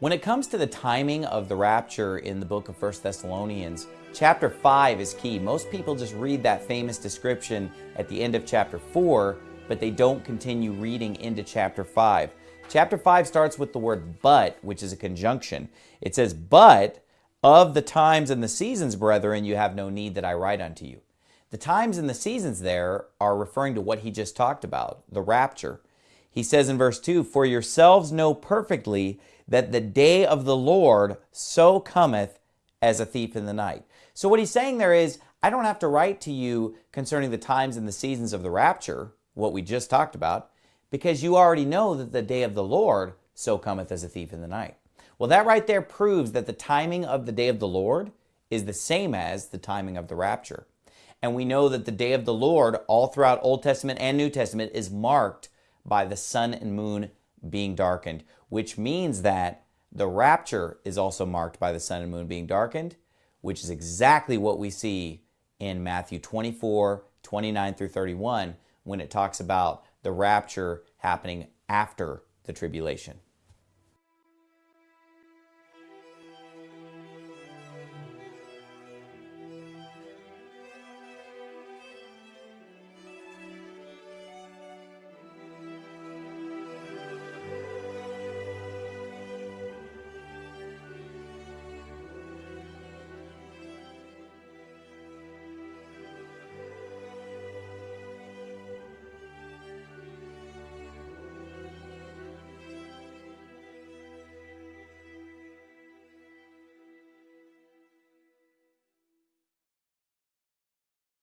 When it comes to the timing of the rapture in the book of 1 Thessalonians, chapter 5 is key. Most people just read that famous description at the end of chapter 4, but they don't continue reading into chapter 5. Chapter 5 starts with the word but, which is a conjunction. It says, But of the times and the seasons, brethren, you have no need that I write unto you. The times and the seasons there are referring to what he just talked about, the rapture. He says in verse 2, For yourselves know perfectly that the day of the Lord so cometh as a thief in the night. So what he's saying there is, I don't have to write to you concerning the times and the seasons of the rapture, what we just talked about, because you already know that the day of the Lord so cometh as a thief in the night. Well, that right there proves that the timing of the day of the Lord is the same as the timing of the rapture. And we know that the day of the Lord, all throughout Old Testament and New Testament, is marked by the sun and moon being darkened, which means that the rapture is also marked by the sun and moon being darkened, which is exactly what we see in Matthew 24, 29 through 31, when it talks about the rapture happening after the tribulation.